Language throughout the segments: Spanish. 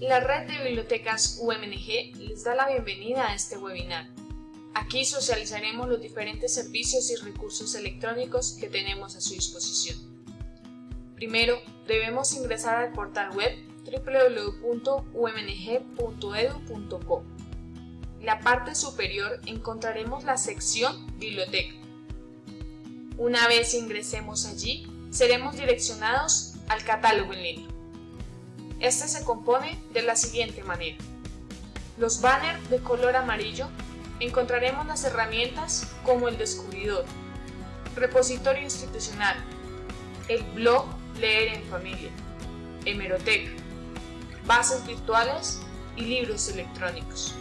La red de bibliotecas UMNG les da la bienvenida a este webinar. Aquí socializaremos los diferentes servicios y recursos electrónicos que tenemos a su disposición. Primero, debemos ingresar al portal web www.umng.edu.co. En la parte superior encontraremos la sección Biblioteca. Una vez ingresemos allí, seremos direccionados al catálogo en línea. Este se compone de la siguiente manera. Los banners de color amarillo encontraremos las herramientas como el descubridor, repositorio institucional, el blog Leer en Familia, hemeroteca, bases virtuales y libros electrónicos,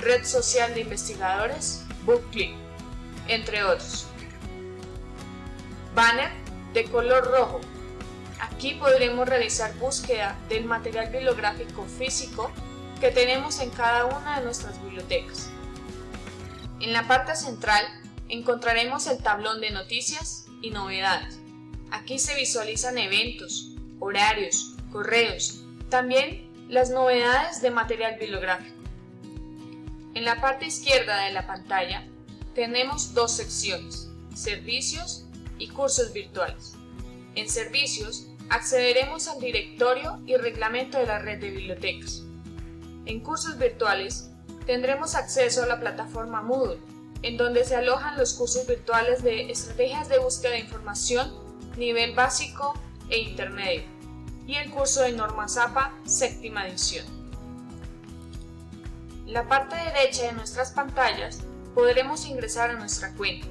red social de investigadores, BookClick, entre otros. Banner de color rojo Aquí podremos realizar búsqueda del material bibliográfico físico que tenemos en cada una de nuestras bibliotecas. En la parte central encontraremos el tablón de noticias y novedades. Aquí se visualizan eventos, horarios, correos, también las novedades de material bibliográfico. En la parte izquierda de la pantalla tenemos dos secciones, servicios y cursos virtuales. En servicios accederemos al directorio y reglamento de la red de bibliotecas. En cursos virtuales tendremos acceso a la plataforma Moodle, en donde se alojan los cursos virtuales de estrategias de búsqueda de información, nivel básico e intermedio, y el curso de Norma Zapa, séptima edición. En la parte derecha de nuestras pantallas podremos ingresar a nuestra cuenta.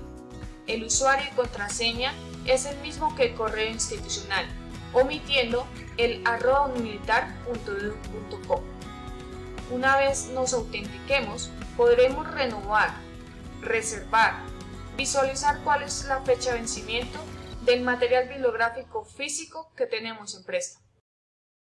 El usuario y contraseña es el mismo que el correo institucional, omitiendo el arroba militar.edu.co. Una vez nos autentiquemos, podremos renovar, reservar, visualizar cuál es la fecha de vencimiento del material bibliográfico físico que tenemos en préstamo.